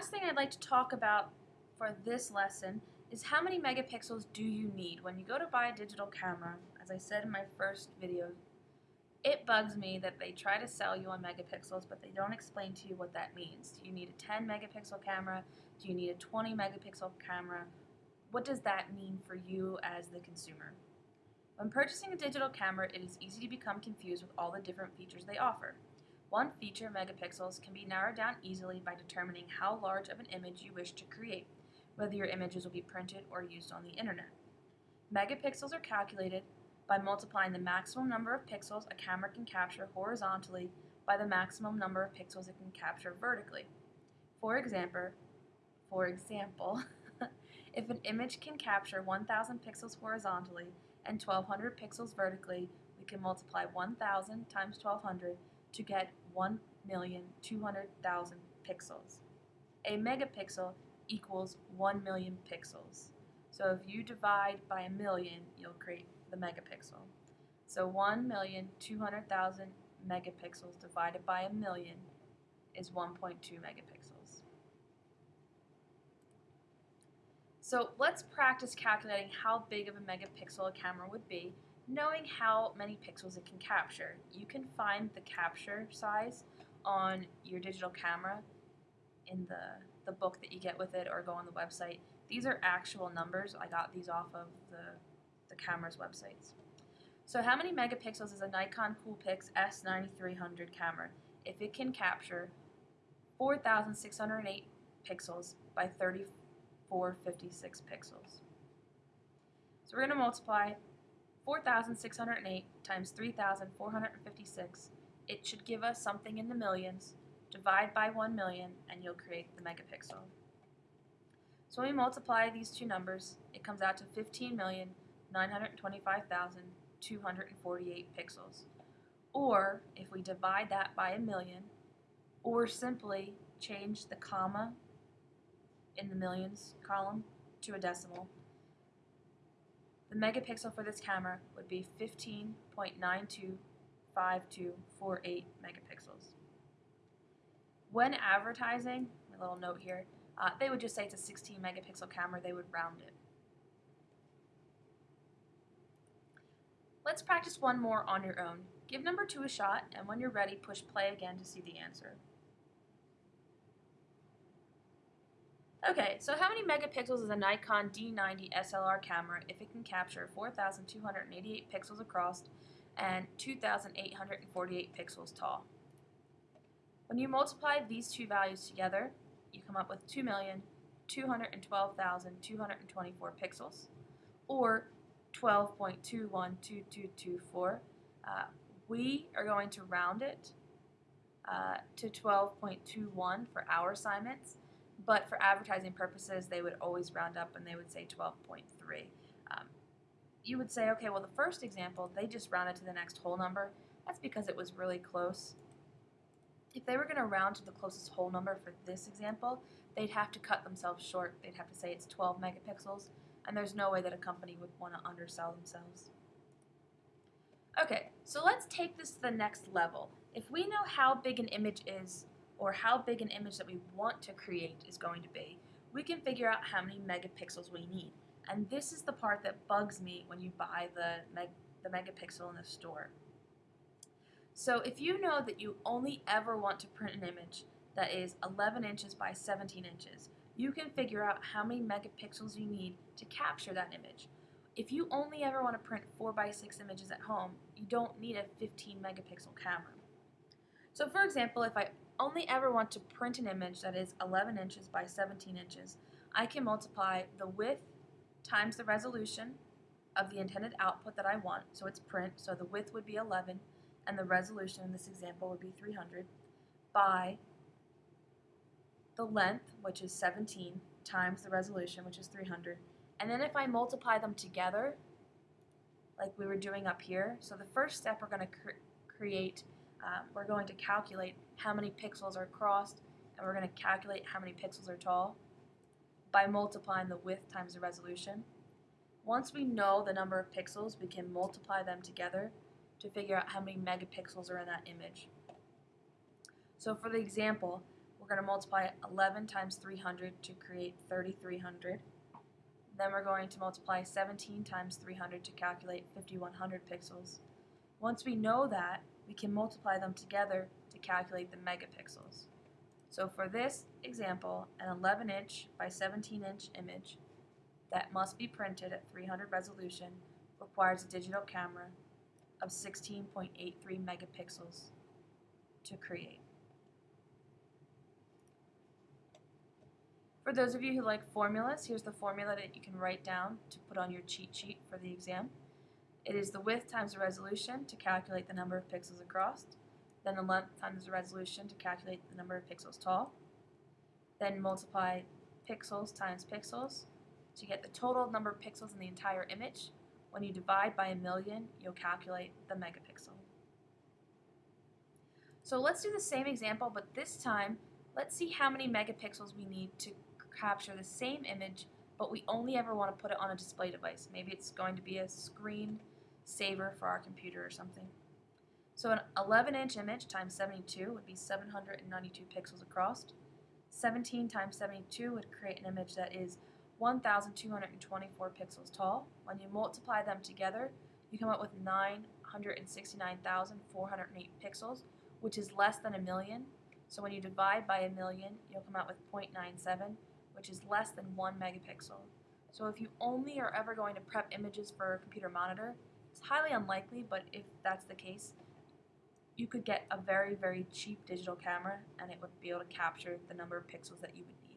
last thing I'd like to talk about for this lesson is how many megapixels do you need? When you go to buy a digital camera, as I said in my first video, it bugs me that they try to sell you on megapixels, but they don't explain to you what that means. Do you need a 10 megapixel camera? Do you need a 20 megapixel camera? What does that mean for you as the consumer? When purchasing a digital camera, it is easy to become confused with all the different features they offer. One feature, megapixels, can be narrowed down easily by determining how large of an image you wish to create, whether your images will be printed or used on the internet. Megapixels are calculated by multiplying the maximum number of pixels a camera can capture horizontally by the maximum number of pixels it can capture vertically. For example, for example, if an image can capture 1000 pixels horizontally and 1200 pixels vertically, we can multiply 1000 times 1200 to get 1,200,000 pixels. A megapixel equals 1 million pixels. So if you divide by a million, you'll create the megapixel. So 1,200,000 megapixels divided by a million is 1.2 megapixels. So let's practice calculating how big of a megapixel a camera would be knowing how many pixels it can capture. You can find the capture size on your digital camera in the, the book that you get with it or go on the website. These are actual numbers. I got these off of the, the camera's websites. So how many megapixels is a Nikon Coolpix S9300 camera if it can capture 4,608 pixels by 3456 pixels? So we're going to multiply 4,608 times 3,456, it should give us something in the millions. Divide by 1 million and you'll create the megapixel. So when we multiply these two numbers, it comes out to 15,925,248 pixels. Or if we divide that by a million, or simply change the comma in the millions column to a decimal, the megapixel for this camera would be 15.925248 megapixels. When advertising, a little note here, uh, they would just say it's a 16 megapixel camera, they would round it. Let's practice one more on your own. Give number two a shot, and when you're ready, push play again to see the answer. Okay, so how many megapixels is a Nikon D90 SLR camera if it can capture 4,288 pixels across and 2,848 pixels tall? When you multiply these two values together, you come up with 2,212,224 pixels, or 12.212224. Uh, we are going to round it uh, to 12.21 for our assignments, but for advertising purposes, they would always round up and they would say 12.3. Um, you would say, okay, well, the first example, they just rounded to the next whole number. That's because it was really close. If they were going to round to the closest whole number for this example, they'd have to cut themselves short. They'd have to say it's 12 megapixels, and there's no way that a company would want to undersell themselves. Okay, so let's take this to the next level. If we know how big an image is or how big an image that we want to create is going to be, we can figure out how many megapixels we need. And this is the part that bugs me when you buy the, meg the megapixel in the store. So if you know that you only ever want to print an image that is 11 inches by 17 inches, you can figure out how many megapixels you need to capture that image. If you only ever want to print 4 by 6 images at home, you don't need a 15 megapixel camera. So for example, if I only ever want to print an image that is 11 inches by 17 inches, I can multiply the width times the resolution of the intended output that I want, so it's print, so the width would be 11, and the resolution in this example would be 300, by the length, which is 17, times the resolution, which is 300, and then if I multiply them together, like we were doing up here, so the first step we're going to cre create um, we're going to calculate how many pixels are crossed and we're going to calculate how many pixels are tall by multiplying the width times the resolution. Once we know the number of pixels, we can multiply them together to figure out how many megapixels are in that image. So for the example, we're We're going to multiply 11 times 300 to create 3300. Then we're going to multiply 17 times 300 to calculate 5100 pixels. Once we know that, we can multiply them together to calculate the megapixels. So for this example, an 11 inch by 17 inch image that must be printed at 300 resolution requires a digital camera of 16.83 megapixels to create. For those of you who like formulas, here's the formula that you can write down to put on your cheat sheet for the exam. It is the width times the resolution to calculate the number of pixels across, then the length times the resolution to calculate the number of pixels tall, then multiply pixels times pixels to get the total number of pixels in the entire image. When you divide by a million, you'll calculate the megapixel. So let's do the same example, but this time, let's see how many megapixels we need to capture the same image, but we only ever want to put it on a display device. Maybe it's going to be a screen saver for our computer or something. So an 11 inch image times 72 would be 792 pixels across. 17 times 72 would create an image that is 1,224 pixels tall. When you multiply them together, you come up with 969,408 pixels, which is less than a million. So when you divide by a million, you'll come out with 0.97, which is less than 1 megapixel. So if you only are ever going to prep images for a computer monitor, it's highly unlikely, but if that's the case, you could get a very, very cheap digital camera and it would be able to capture the number of pixels that you would need.